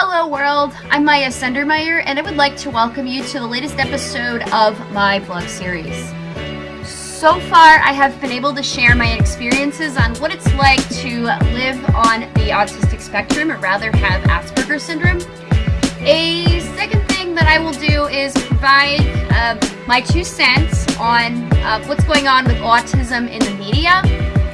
Hello world, I'm Maya Sendermeyer and I would like to welcome you to the latest episode of my blog series. So far I have been able to share my experiences on what it's like to live on the autistic spectrum or rather have Asperger's syndrome. A second thing that I will do is provide uh, my two cents on uh, what's going on with autism in the media.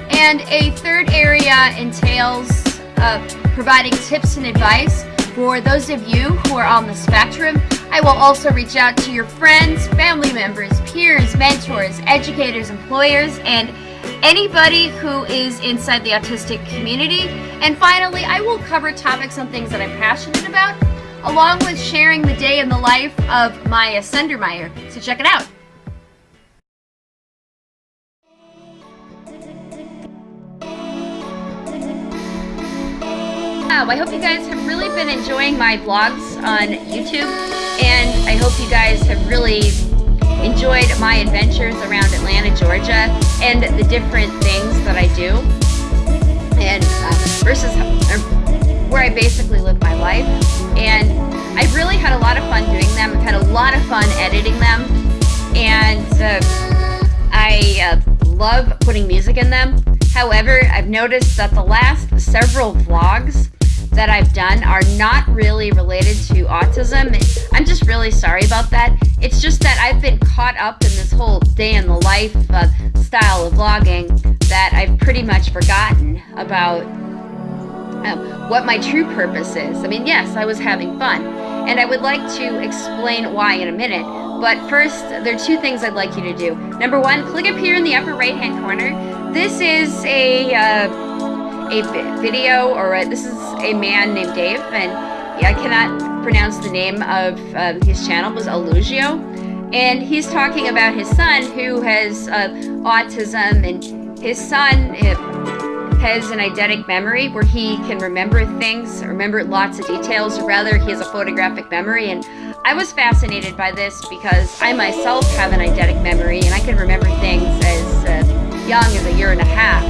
And a third area entails uh, providing tips and advice for those of you who are on the spectrum, I will also reach out to your friends, family members, peers, mentors, educators, employers, and anybody who is inside the autistic community. And finally, I will cover topics on things that I'm passionate about, along with sharing the day in the life of Maya Sendermeyer. So check it out. I hope you guys have really been enjoying my vlogs on YouTube, and I hope you guys have really enjoyed my adventures around Atlanta, Georgia, and the different things that I do, and uh, versus where I basically live my life. And I've really had a lot of fun doing them. I've had a lot of fun editing them, and uh, I uh, love putting music in them. However, I've noticed that the last several vlogs that I've done are not really related to autism. I'm just really sorry about that. It's just that I've been caught up in this whole day in the life uh, style of vlogging that I've pretty much forgotten about um, what my true purpose is. I mean, yes, I was having fun. And I would like to explain why in a minute. But first, there are two things I'd like you to do. Number one, click up here in the upper right hand corner. This is a uh, a video, or a, this is a man named Dave, and I cannot pronounce the name of uh, his channel, was Alugio, and he's talking about his son who has uh, autism, and his son has an eidetic memory where he can remember things, remember lots of details, rather he has a photographic memory, and I was fascinated by this because I myself have an eidetic memory, and I can remember things as uh, young as a year and a half.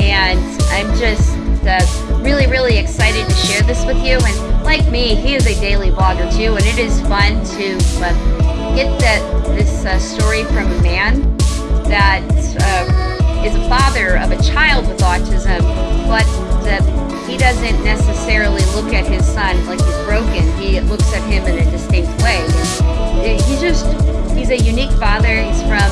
And I'm just uh, really, really excited to share this with you. And like me, he is a daily blogger too, and it is fun to uh, get that this uh, story from a man that uh, is a father of a child with autism, but he doesn't necessarily look at his son like he's broken. He looks at him in a distinct way. He's just, he's a unique father. He's from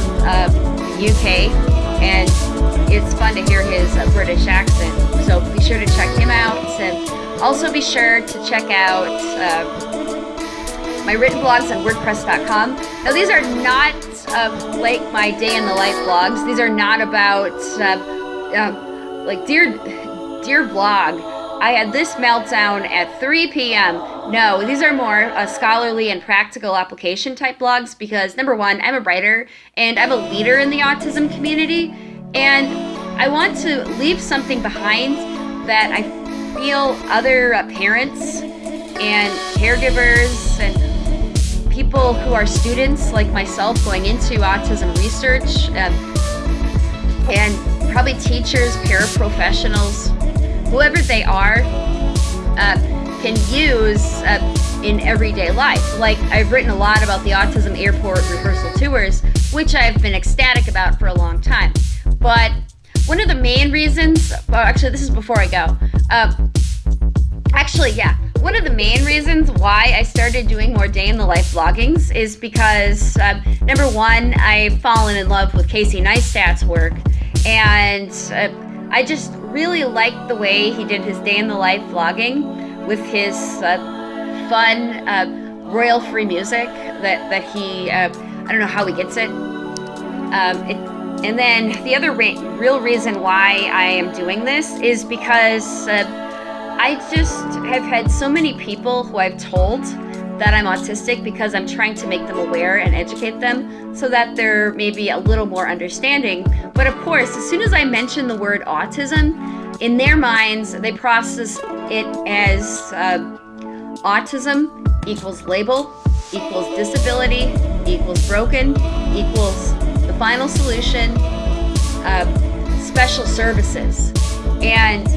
UK, uh, and it's fun to hear his uh, British accent. So be sure to check him out. And also be sure to check out uh, my written blogs on WordPress.com. Now these are not uh, like my day in the life blogs. These are not about um, like dear dear blog. I had this meltdown at 3 p.m. No, these are more uh, scholarly and practical application type blogs because number one, I'm a writer and I'm a leader in the autism community. And I want to leave something behind that I feel other uh, parents and caregivers and people who are students like myself going into autism research uh, and probably teachers, paraprofessionals, whoever they are, uh, can use uh, in everyday life. Like I've written a lot about the Autism Airport rehearsal tours, which I've been ecstatic about for a long time. But one of the main reasons, well, actually, this is before I go. Um, actually, yeah, one of the main reasons why I started doing more day in the life vloggings is because um, number one, I've fallen in love with Casey Neistat's work, and uh, I just really liked the way he did his day in the life vlogging with his uh, fun uh, royal free music that that he uh, I don't know how he gets it. Um, it and then the other real reason why I am doing this is because uh, I just have had so many people who I've told that I'm autistic because I'm trying to make them aware and educate them so that they're maybe a little more understanding. But of course, as soon as I mention the word autism, in their minds, they process it as uh, autism equals label, equals disability, equals broken, equals final solution, uh, special services. And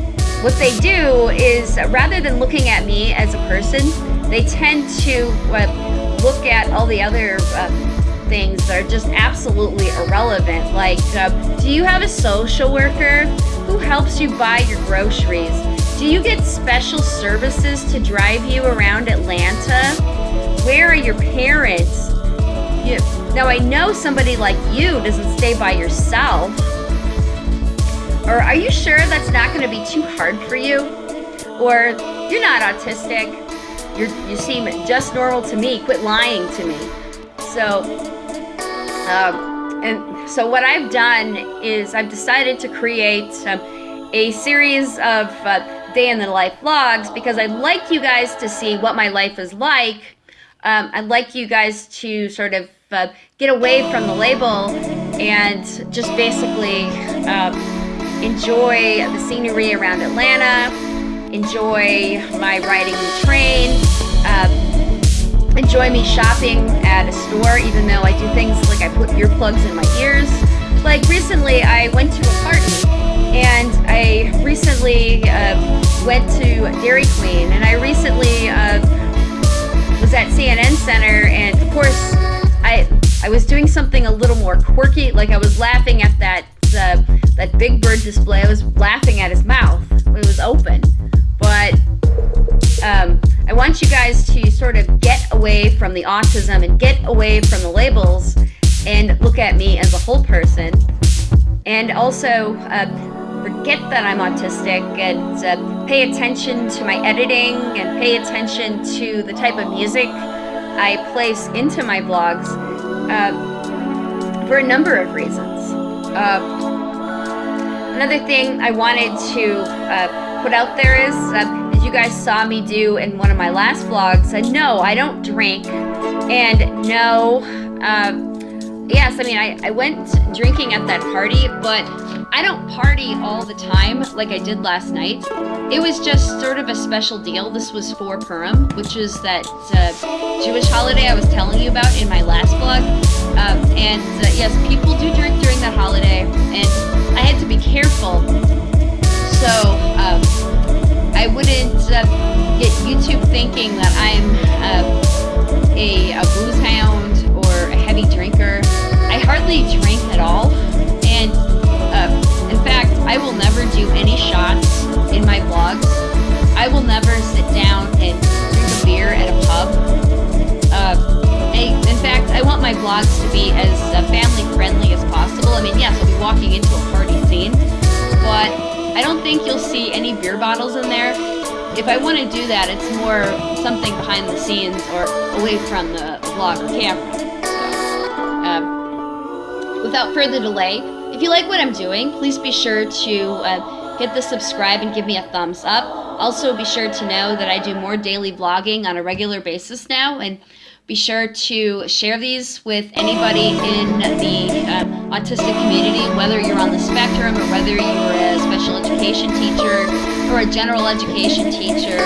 what they do is rather than looking at me as a person, they tend to uh, look at all the other uh, things that are just absolutely irrelevant. Like, uh, do you have a social worker who helps you buy your groceries? Do you get special services to drive you around Atlanta? Where are your parents? You, now, I know somebody like you doesn't stay by yourself. Or are you sure that's not going to be too hard for you? Or you're not autistic. You're, you seem just normal to me. Quit lying to me. So, um, and so what I've done is I've decided to create um, a series of uh, day in the life vlogs because I'd like you guys to see what my life is like. Um, I'd like you guys to sort of get away from the label and just basically um, enjoy the scenery around Atlanta, enjoy my riding the train, uh, enjoy me shopping at a store, even though I do things like I put earplugs in my ears. Like recently, I went to a party and I recently uh, went to Dairy Queen, and I recently uh, was at CNN Center, and of course, I I was doing something a little more quirky, like I was laughing at that uh, that Big Bird display. I was laughing at his mouth when it was open, but um, I want you guys to sort of get away from the autism and get away from the labels and look at me as a whole person. And also, uh, forget that I'm autistic and uh, pay attention to my editing and pay attention to the type of music I place into my vlogs uh, for a number of reasons. Uh, another thing I wanted to uh, put out there is, uh, as you guys saw me do in one of my last vlogs, uh, no, I don't drink, and no, yes, I mean, I, I went drinking at that party, but I don't party all the time like I did last night. It was just sort of a special deal. This was for Purim, which is that uh, Jewish holiday I was telling you about in my last vlog. Um, and uh, yes, people do drink during that holiday, and I had to be careful. So um, I wouldn't uh, get YouTube thinking that I'm uh, a, a booze hound heavy drinker. I hardly drink at all. And uh, in fact, I will never do any shots in my vlogs. I will never sit down and drink a beer at a pub. Uh, I, in fact, I want my vlogs to be as uh, family friendly as possible. I mean, yes, I'll be walking into a party scene, but I don't think you'll see any beer bottles in there. If I want to do that, it's more something behind the scenes or away from the vlog camera. Um, without further delay, if you like what I'm doing, please be sure to uh, hit the subscribe and give me a thumbs up. Also, be sure to know that I do more daily vlogging on a regular basis now, and be sure to share these with anybody in the uh, autistic community, whether you're on the spectrum or whether you're a special education teacher or a general education teacher